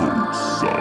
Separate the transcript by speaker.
Speaker 1: Himself.